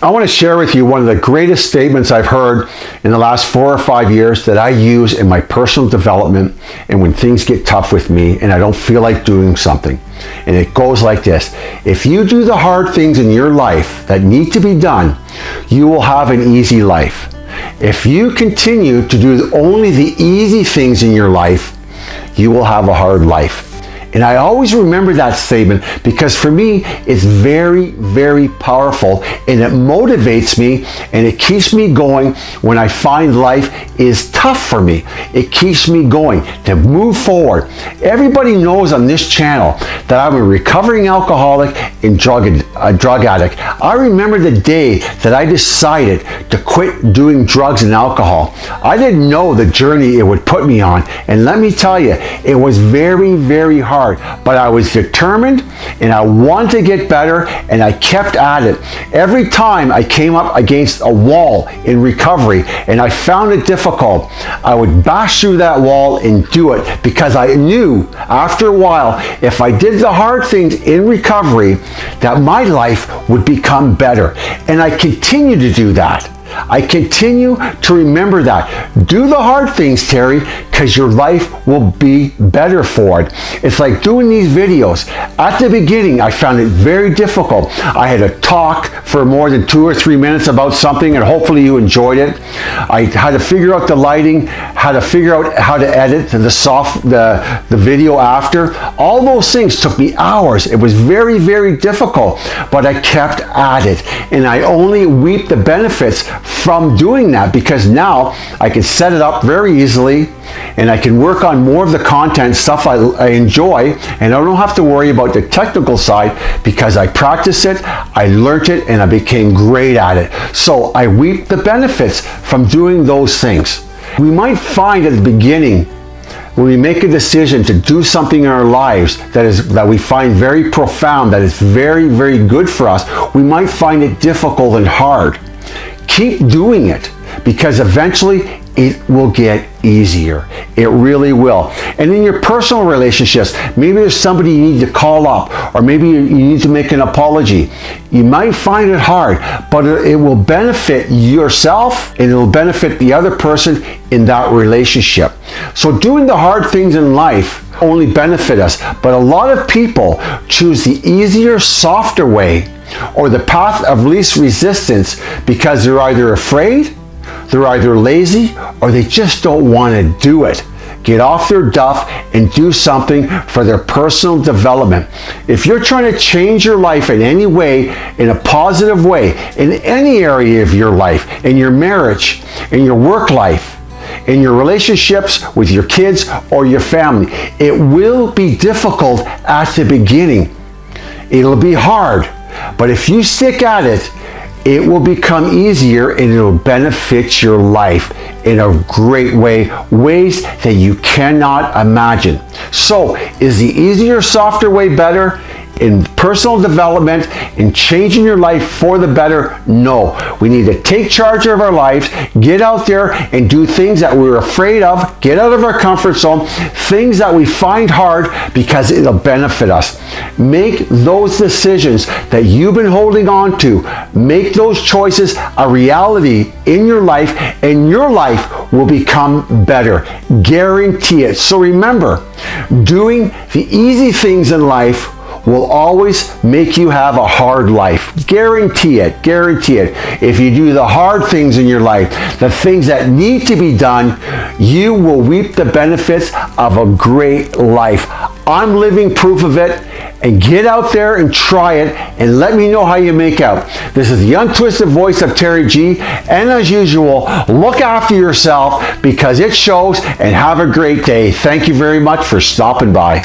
I want to share with you one of the greatest statements I've heard in the last four or five years that I use in my personal development and when things get tough with me and I don't feel like doing something. And it goes like this. If you do the hard things in your life that need to be done, you will have an easy life. If you continue to do only the easy things in your life, you will have a hard life. And I always remember that statement because for me, it's very, very powerful and it motivates me and it keeps me going when I find life is tough for me. It keeps me going to move forward. Everybody knows on this channel that I'm a recovering alcoholic and drug, a uh, drug addict. I remember the day that I decided to quit doing drugs and alcohol. I didn't know the journey it would put me on. And let me tell you, it was very, very hard, but I was determined and I wanted to get better and I kept at it. Every time I came up against a wall in recovery and I found it difficult, I would bash through that wall and do it because I knew after a while, if I did the hard things in recovery, that my life would become better. And I continue to do that. I continue to remember that. Do the hard things, Terry, because your life will be better for it. It's like doing these videos. At the beginning, I found it very difficult. I had to talk for more than two or three minutes about something and hopefully you enjoyed it. I had to figure out the lighting, how to figure out how to edit the soft the, the video after. All those things took me hours. It was very, very difficult, but I kept at it. And I only reap the benefits from doing that because now I can set it up very easily and I can work on more of the content, stuff I, I, enjoy, and I don't have to worry about the technical side because I practice it, I learned it, and I became great at it. So I reap the benefits from doing those things. We might find at the beginning when we make a decision to do something in our lives that is that we find very profound, that is very, very good for us, we might find it difficult and hard. Keep doing it because eventually it will get easier. It really will. And in your personal relationships, maybe there's somebody you need to call up or maybe you need to make an apology. You might find it hard, but it will benefit yourself and it will benefit the other person in that relationship. So doing the hard things in life only benefit us, but a lot of people choose the easier, softer way or the path of least resistance because they're either afraid they're either lazy or they just don't want to do it. Get off their duff and do something for their personal development. If you're trying to change your life in any way, in a positive way, in any area of your life, in your marriage, in your work life, in your relationships with your kids or your family, it will be difficult at the beginning. It'll be hard, but if you stick at it, it will become easier and it'll benefit your life in a great way, ways that you cannot imagine. So is the easier, softer way better? In personal development, in changing your life for the better? No. We need to take charge of our lives, get out there and do things that we're afraid of, get out of our comfort zone, things that we find hard because it'll benefit us. Make those decisions that you've been holding on to. Make those choices a reality in your life and your life will become better. Guarantee it. So remember, doing the easy things in life will always make you have a hard life. Guarantee it, guarantee it. If you do the hard things in your life, the things that need to be done, you will reap the benefits of a great life. I'm living proof of it and get out there and try it and let me know how you make out. This is the untwisted voice of Terry G. And as usual, look after yourself because it shows and have a great day. Thank you very much for stopping by.